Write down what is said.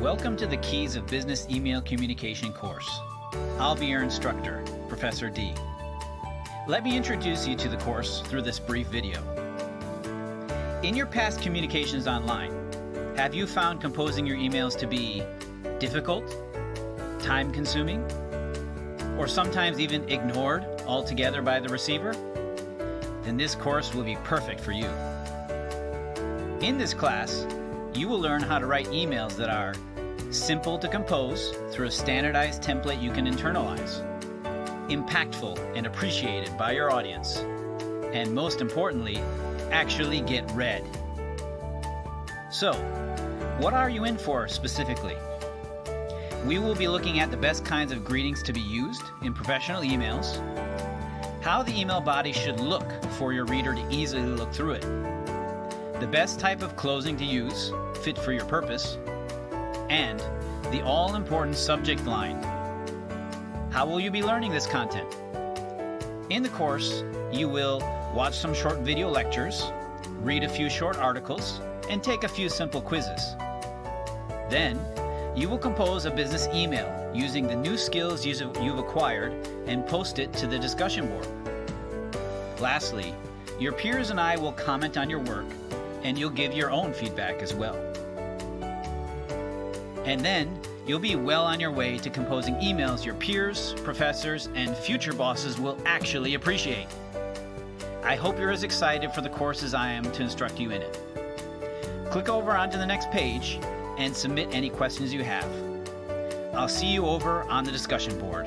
Welcome to the Keys of Business Email Communication course. I'll be your instructor, Professor D. Let me introduce you to the course through this brief video. In your past communications online, have you found composing your emails to be difficult, time consuming, or sometimes even ignored altogether by the receiver? Then this course will be perfect for you. In this class, you will learn how to write emails that are simple to compose through a standardized template you can internalize, impactful and appreciated by your audience, and most importantly, actually get read. So, what are you in for specifically? We will be looking at the best kinds of greetings to be used in professional emails, how the email body should look for your reader to easily look through it, the best type of closing to use, fit for your purpose, and the all-important subject line. How will you be learning this content? In the course, you will watch some short video lectures, read a few short articles, and take a few simple quizzes. Then, you will compose a business email using the new skills you've acquired and post it to the discussion board. Lastly, your peers and I will comment on your work and you'll give your own feedback as well. And then you'll be well on your way to composing emails your peers, professors, and future bosses will actually appreciate. I hope you're as excited for the course as I am to instruct you in it. Click over onto the next page and submit any questions you have. I'll see you over on the discussion board.